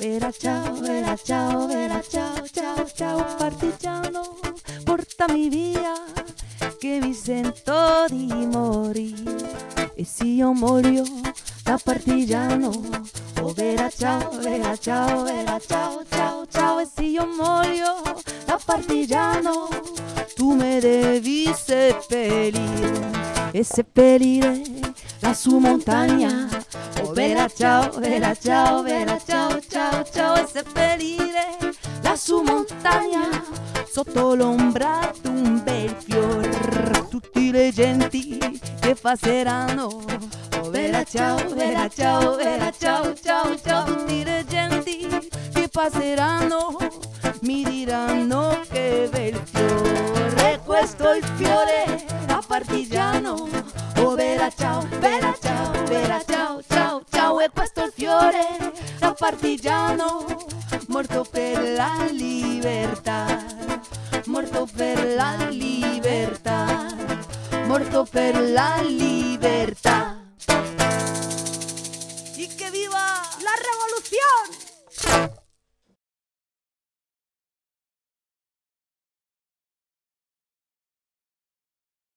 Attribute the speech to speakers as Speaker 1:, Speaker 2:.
Speaker 1: Vera ciao, vera ciao, vera ciao, ciao, ciao, partigiano, portami via, che mi sento di morire. E se io muoio da partigiano, oh vera ciao, vera ciao, vera ciao, ciao, ciao, e se io muoio da partigiano, tu me devi seppellire e seppellire la sua montagna. Oh vera ciao, vera ciao, vera ciao, ciao, ciao, e seppellire la sua montagna sotto l'ombra d'un bel fior. Tutti le genti che passeranno. Oh vera ciao, vera ciao, vera ciao, ciao, ciao, tutti le genti che passeranno mi diranno che bel fiore, questo è il fiore da partigiano. Oh vera ciao, vera ciao, partigiano, morto per la libertà, morto per la libertà, morto per la libertà.
Speaker 2: ¡Y que viva la revolución!